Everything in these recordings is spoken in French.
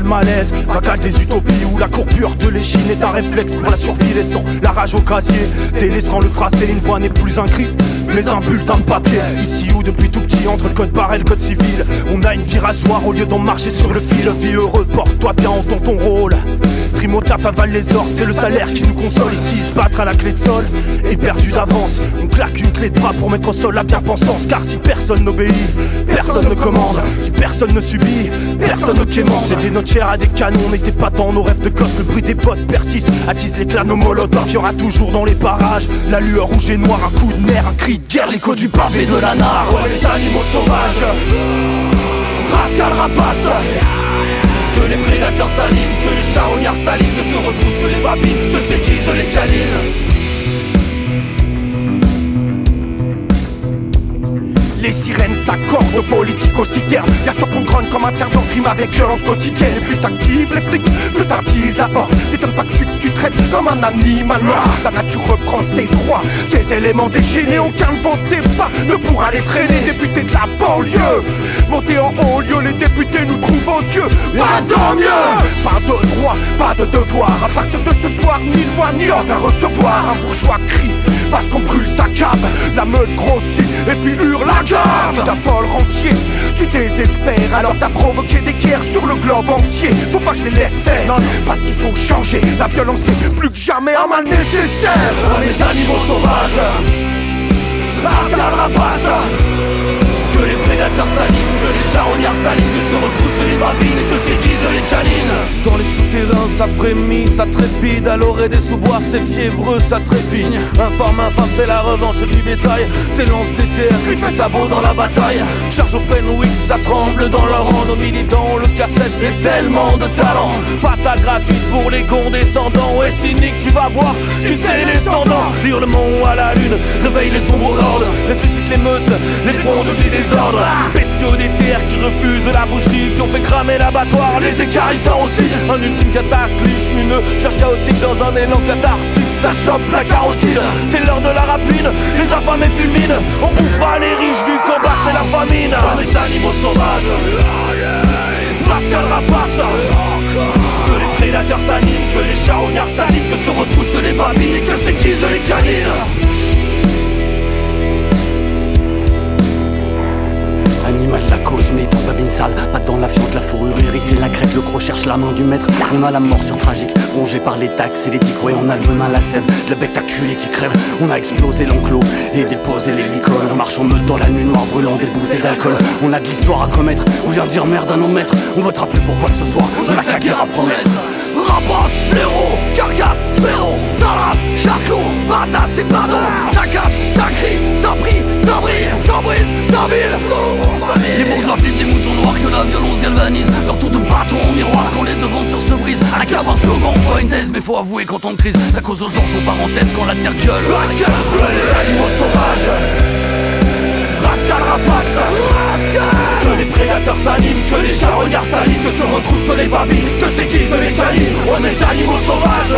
social malaise, racale des utopies où la courbure de l'échine est un réflexe pour la survie, laissant la rage au casier, délaissant le phrasé, une voix n'est plus un cri, mais un bulletin de papier. Ici où depuis tout petit, entre le code barrel, code civil, on a une vie rasoir au lieu d'en marcher sur le fil. Vie heureux, porte-toi bien, entends ton rôle. Trimotaf avale les ordres, c'est le salaire qui nous console. Ici, se battre à la clé de sol est perdu d'avance. On claque une clé de bras pour mettre au sol la bien-pensance. Car si personne n'obéit, personne ne commande. Si personne ne subit, personne ne quémande. C'était notre chair à des canons, on n'était pas dans nos rêves de gosse. Le bruit des potes persiste, attise l'éclat nos molotovs. Y'aura toujours dans les parages la lueur rouge et noire, un coup de nerf, un cri de guerre, l'écho du pavé de la nare. les animaux sauvages, rascal rapace. Que les prédateurs s'alignent, que les charognards s'alignent, que se retroussent les babines, que s'aiguisent les canines. Sirènes s'accordent aux politiques citernes Y'a sur qu'on grogne comme un tiers d'en crime avec violence quotidienne. Et plus t'actives les flics, plus t'attises la porte T'étonnes pas que tu traites comme un animal mort La nature reprend ses droits, ses éléments déchaînés Aucun vent pas ne pourra les freiner. Députés de la banlieue, monter en haut lieu Les députés nous trouvent odieux, pas tant mieux. Pas de droit, pas de devoir. À partir de ce soir, ni loi ni ordre à recevoir. Un bourgeois crie parce qu'on brûle sa cave. La meute grossit et puis hurle la cave Tu t'affoles rentier, tu désespères. Alors t'as provoqué des guerres sur le globe entier. Faut pas que je les laisse faire, parce qu'il faut changer. La violence est plus que jamais un mal nécessaire. Pour les animaux sauvages rapace les s'alignent Que se retroussent les babines et que s'aiguisent les canines. Dans les souterrains ça frémit, ça trépide À l'orée des sous-bois c'est fiévreux, ça trépigne Informe, infâme fait la revanche du bétail S'élance des terres, lui fait sabot dans la bataille. Charge au Fenwick, ça tremble dans leur rang Nos militants le cassette, c'est tellement de talent. Pata gratuite pour les condescendants Ouais cynique, tu vas voir, qui c'est descendants. Hurlement à la réveille les sombres hordes Ressuscite les meutes, les frondes du désordre Bestiaux des terres qui refusent la boucherie Qui ont fait cramer l'abattoir, les écarissants aussi Un ultime cataclysme, une charge chaotique dans un élan cathartique. Ça chope la carotide, c'est l'heure de la rapine. Les affamés fulminent, on bouffera les riches du combat, c'est la famine. Les animaux sauvages, Pascal rapace prédateurs s'animent, que les charognards s'animent Que se retroussent les babines et que s'aiguisent les canines Animal de la cause, militant babine sale, pas dans la fiente, la fourrure irisée, la crête, le croc cherche la main du maître. On a la mort sur tragique, rongé par les taxes et les tics, ouais, on a le venin, la sève, le bec acculé qui crève. On a explosé l'enclos et déposé les licoles. On marche en meute dans la nuit noire, brûlant des bouteilles d'alcool. On a de l'histoire à commettre, on vient dire merde à nos maîtres. On votera plus pour quoi que ce soit, on a qu'à guerre à promettre. Rapace, blaireau, carcasse, sphéro, salas, charcot, badass et pardon Ça casse, ça crie, ça brille, ça brille, ça brise, ça vile Les bourgeois filment des moutons noirs que la violence galvanise. Leur tour de bâton en miroir quand les devantures se brisent. À la cave un slogan, pas une thèse mais faut avouer qu'en temps de crise Ça cause aux gens son parenthèse quand la terre gueule. La gueule, les animaux sauvages. Rascal rapace. Que que les charognards s'alignent Que se retroussent les babines, que s'aiguisent les canines. On est animaux sauvages.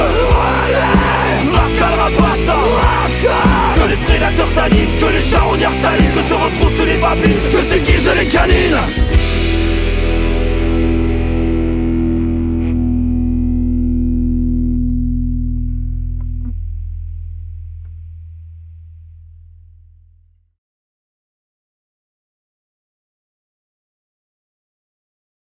Rascal rapace Que les prédateurs s'animent, que les charognards s'alignent Que se retroussent les babines, que s'aiguisent les canines